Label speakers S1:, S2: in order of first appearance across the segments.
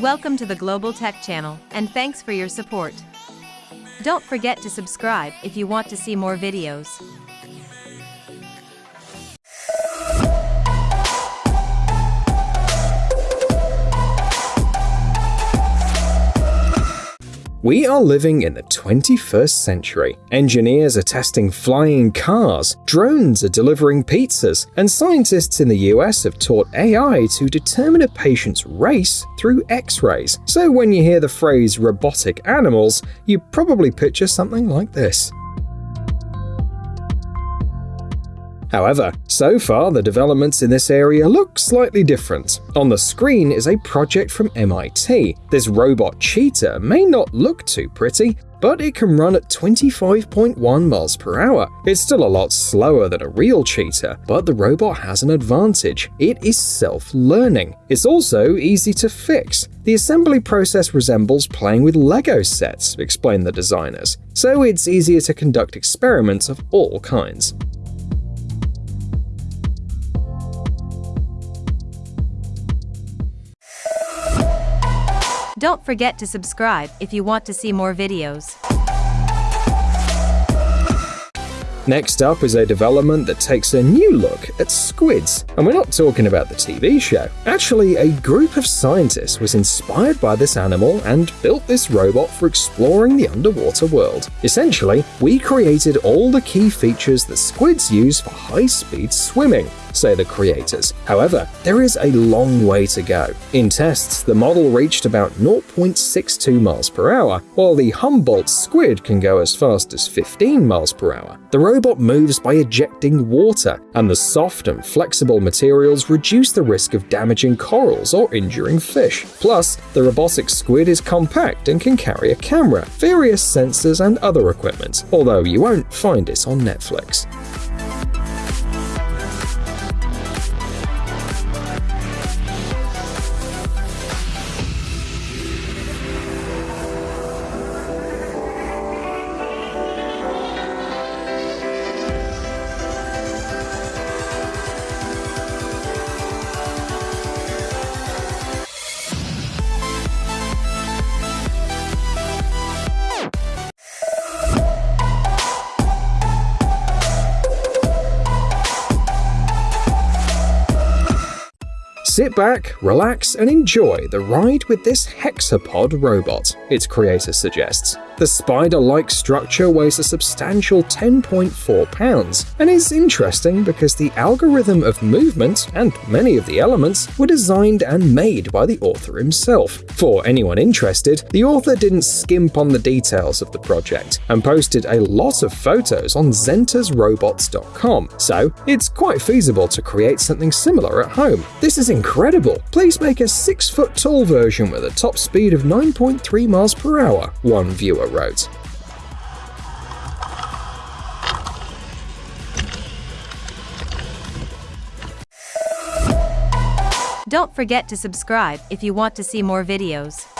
S1: Welcome to the Global Tech Channel, and thanks for your support. Don't forget to subscribe if you want to see more videos.
S2: We are living in the 21st century. Engineers are testing flying cars, drones are delivering pizzas, and scientists in the US have taught AI to determine a patient's race through x rays. So when you hear the phrase robotic animals, you probably picture something like this. However, so far the developments in this area look slightly different. On the screen is a project from MIT. This robot cheetah may not look too pretty, but it can run at 25.1 miles per hour. It's still a lot slower than a real cheetah, but the robot has an advantage. It is self-learning. It's also easy to fix. The assembly process resembles playing with Lego sets, explain the designers, so it's easier to conduct experiments of all kinds.
S1: Don't forget to subscribe if you want to see more videos.
S2: Next up is a development that takes a new look at squids. And we're not talking about the TV show. Actually, a group of scientists was inspired by this animal and built this robot for exploring the underwater world. Essentially, we created all the key features that squids use for high-speed swimming say the creators. However, there is a long way to go. In tests, the model reached about 0.62 miles per hour, while the Humboldt squid can go as fast as 15 miles per hour. The robot moves by ejecting water, and the soft and flexible materials reduce the risk of damaging corals or injuring fish. Plus, the robotic squid is compact and can carry a camera, various sensors, and other equipment, although you won't find it on Netflix. Sit back, relax, and enjoy the ride with this hexapod robot, its creator suggests. The spider-like structure weighs a substantial 10.4 pounds, and is interesting because the algorithm of movement and many of the elements were designed and made by the author himself. For anyone interested, the author didn't skimp on the details of the project, and posted a lot of photos on zentasrobots.com, so it's quite feasible to create something similar at home. This is incredible! Please make a 6 foot tall version with a top speed of 9.3 miles per hour, one viewer wrote.
S1: Don't forget to subscribe if you want to see more videos.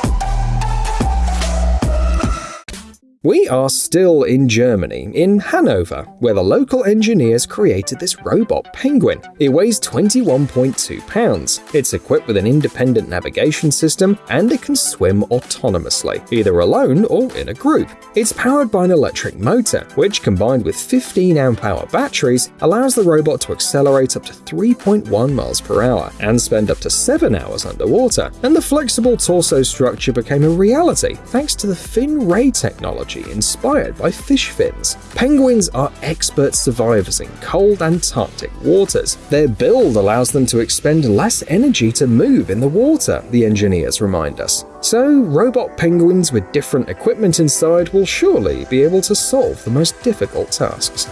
S2: We are still in Germany, in Hanover, where the local engineers created this robot penguin. It weighs 21.2 pounds. It's equipped with an independent navigation system and it can swim autonomously, either alone or in a group. It's powered by an electric motor, which combined with 15 amp hour batteries allows the robot to accelerate up to 3.1 miles per hour and spend up to 7 hours underwater. And the flexible torso structure became a reality thanks to the fin ray technology inspired by fish fins. Penguins are expert survivors in cold Antarctic waters. Their build allows them to expend less energy to move in the water, the engineers remind us. So, robot penguins with different equipment inside will surely be able to solve the most difficult tasks.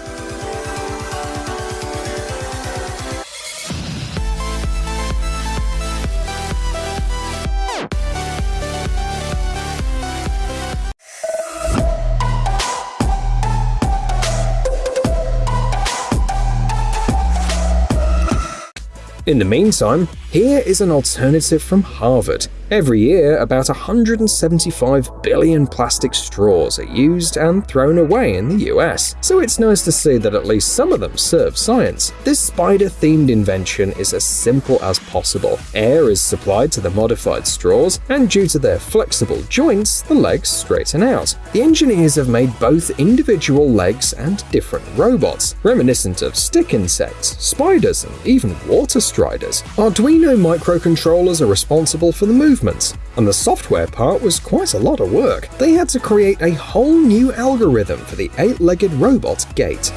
S2: In the meantime, Here is an alternative from Harvard. Every year, about 175 billion plastic straws are used and thrown away in the US, so it's nice to see that at least some of them serve science. This spider-themed invention is as simple as possible. Air is supplied to the modified straws, and due to their flexible joints, the legs straighten out. The engineers have made both individual legs and different robots, reminiscent of stick insects, spiders, and even water striders. Arduino microcontrollers are responsible for the movements, and the software part was quite a lot of work. They had to create a whole new algorithm for the eight-legged robot gait.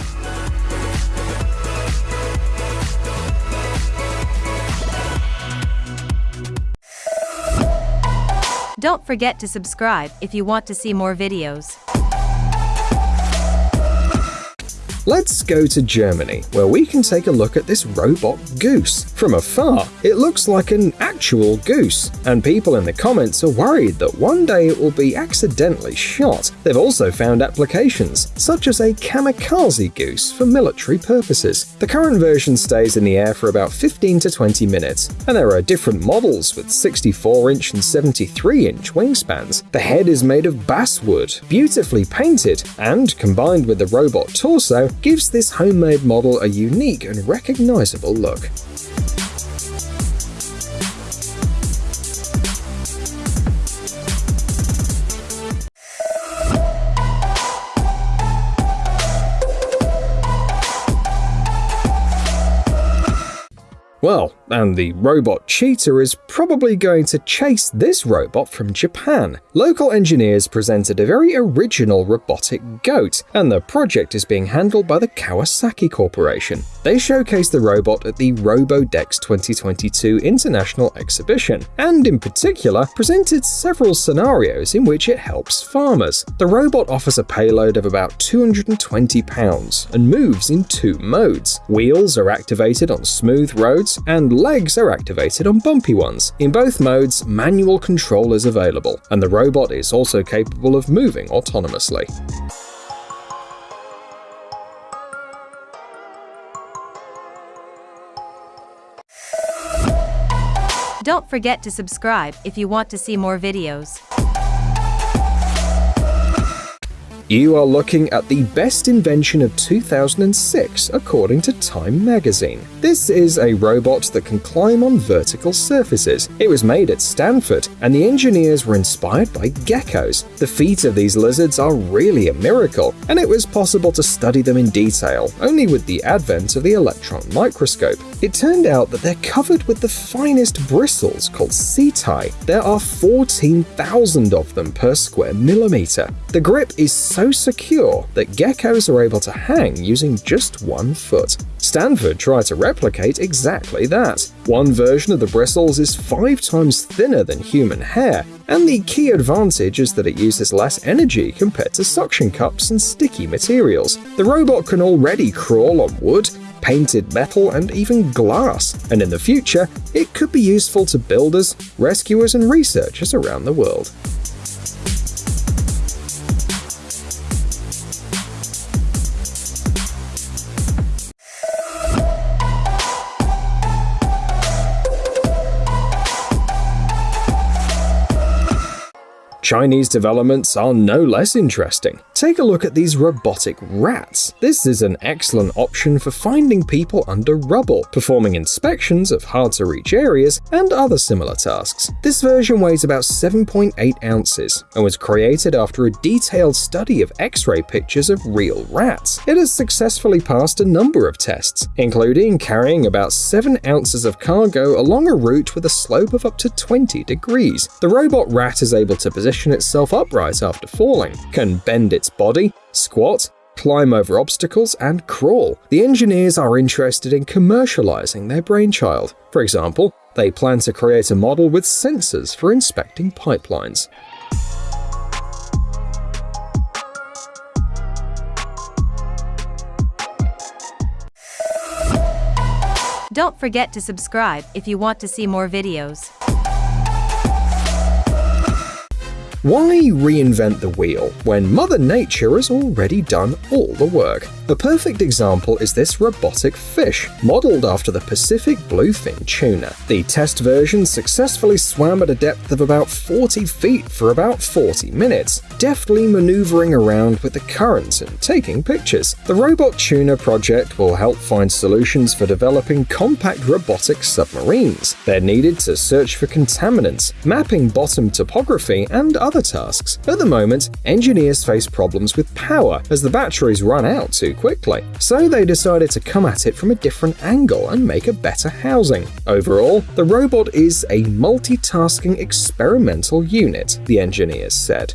S1: Don't forget to subscribe if you want to see more videos.
S2: Let's go to Germany, where we can take a look at this robot goose. From afar, it looks like an actual goose, and people in the comments are worried that one day it will be accidentally shot. They've also found applications, such as a kamikaze goose for military purposes. The current version stays in the air for about 15 to 20 minutes, and there are different models with 64-inch and 73-inch wingspans. The head is made of basswood, beautifully painted, and combined with the robot torso, gives this homemade model a unique and recognizable look. Well, and the robot cheetah is probably going to chase this robot from Japan. Local engineers presented a very original robotic goat, and the project is being handled by the Kawasaki Corporation. They showcased the robot at the RoboDex 2022 International Exhibition, and in particular presented several scenarios in which it helps farmers. The robot offers a payload of about 220 pounds and moves in two modes. Wheels are activated on smooth roads and legs are activated on bumpy ones. In both modes, manual control is available, and the robot is also capable of moving autonomously.
S1: Don't forget to subscribe if you want to see more videos.
S2: You are looking at the best invention of 2006 according to Time magazine. This is a robot that can climb on vertical surfaces. It was made at Stanford, and the engineers were inspired by geckos. The feet of these lizards are really a miracle, and it was possible to study them in detail only with the advent of the electron microscope. It turned out that they're covered with the finest bristles called setae. There are 14,000 of them per square millimeter. The grip is so secure that geckos are able to hang using just one foot. Stanford tried to replicate exactly that. One version of the bristles is five times thinner than human hair, and the key advantage is that it uses less energy compared to suction cups and sticky materials. The robot can already crawl on wood, painted metal, and even glass, and in the future, it could be useful to builders, rescuers, and researchers around the world. Chinese developments are no less interesting. Take a look at these robotic rats. This is an excellent option for finding people under rubble, performing inspections of hard-to-reach areas, and other similar tasks. This version weighs about 7.8 ounces and was created after a detailed study of X-ray pictures of real rats. It has successfully passed a number of tests, including carrying about 7 ounces of cargo along a route with a slope of up to 20 degrees. The robot rat is able to position itself upright after falling, can bend its body, squat, climb over obstacles, and crawl. The engineers are interested in commercializing their brainchild. For example, they plan to create a model with sensors for inspecting pipelines.
S1: Don't forget to subscribe if you want to see more videos.
S2: Why reinvent the wheel when Mother Nature has already done all the work? A perfect example is this robotic fish, modeled after the Pacific bluefin tuna. The test version successfully swam at a depth of about 40 feet for about 40 minutes, deftly maneuvering around with the current and taking pictures. The Robot Tuna project will help find solutions for developing compact robotic submarines. They're needed to search for contaminants, mapping bottom topography, and other tasks. At the moment, engineers face problems with power as the batteries run out too quickly, so they decided to come at it from a different angle and make a better housing. Overall, the robot is a multitasking experimental unit, the engineers said.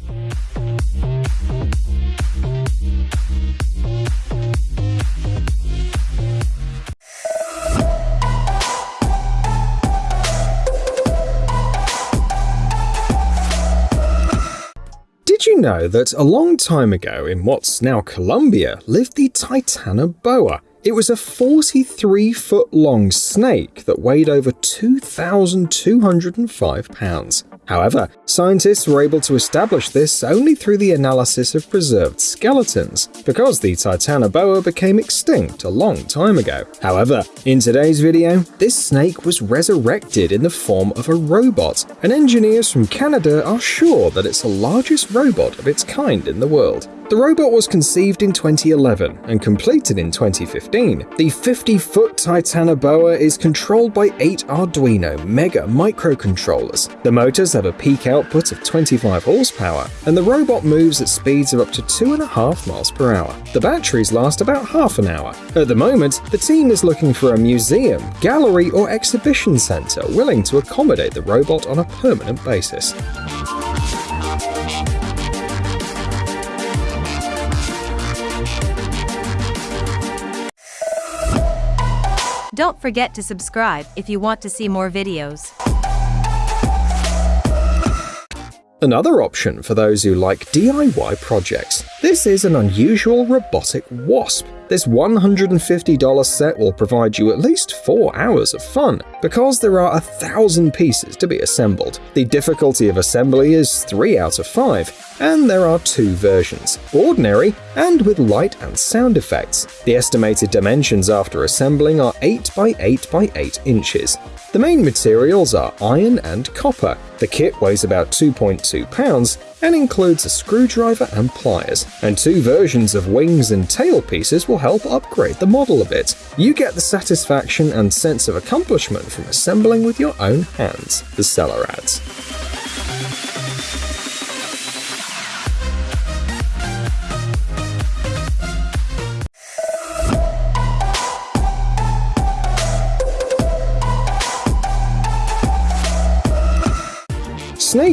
S2: Know that a long time ago in what's now Colombia lived the Titanoboa? It was a 43 foot long snake that weighed over 2,205 pounds. However, scientists were able to establish this only through the analysis of preserved skeletons, because the Titanoboa became extinct a long time ago. However, in today's video, this snake was resurrected in the form of a robot, and engineers from Canada are sure that it's the largest robot of its kind in the world. The robot was conceived in 2011 and completed in 2015. The 50-foot Titanoboa is controlled by eight Arduino Mega microcontrollers. The motors have a peak output of 25 horsepower, and the robot moves at speeds of up to 2.5 miles per hour. The batteries last about half an hour. At the moment, the team is looking for a museum, gallery, or exhibition center willing to accommodate the robot on a permanent basis.
S1: Don't forget to subscribe if you want to see more videos.
S2: Another option for those who like DIY projects. This is an unusual robotic wasp. This $150 set will provide you at least 4 hours of fun, because there are a thousand pieces to be assembled. The difficulty of assembly is 3 out of 5, and there are two versions, ordinary and with light and sound effects. The estimated dimensions after assembling are 8 by 8 by 8 inches. The main materials are iron and copper. The kit weighs about 2.2 pounds and includes a screwdriver and pliers, and two versions of wings and tail pieces will help upgrade the model a bit. You get the satisfaction and sense of accomplishment from assembling with your own hands, the seller adds.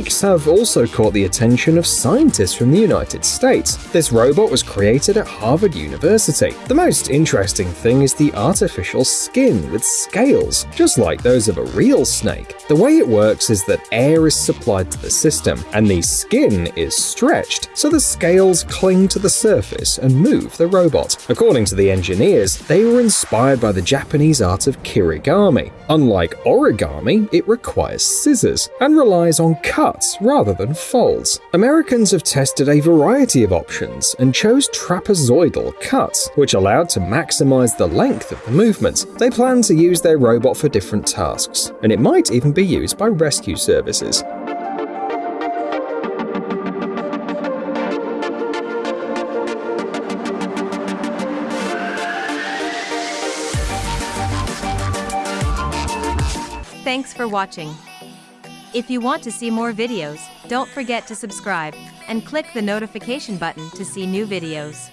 S2: Snakes have also caught the attention of scientists from the United States. This robot was created at Harvard University. The most interesting thing is the artificial skin with scales, just like those of a real snake. The way it works is that air is supplied to the system, and the skin is stretched, so the scales cling to the surface and move the robot. According to the engineers, they were inspired by the Japanese art of kirigami. Unlike origami, it requires scissors and relies on cuts rather than folds. Americans have tested a variety of options and chose trapezoidal cuts, which allowed to maximize the length of the movement. They plan to use their robot for different tasks, and it might even be used by rescue services.
S1: Thanks for watching. If you want to see more videos, don't forget to subscribe and click the notification button to see new videos.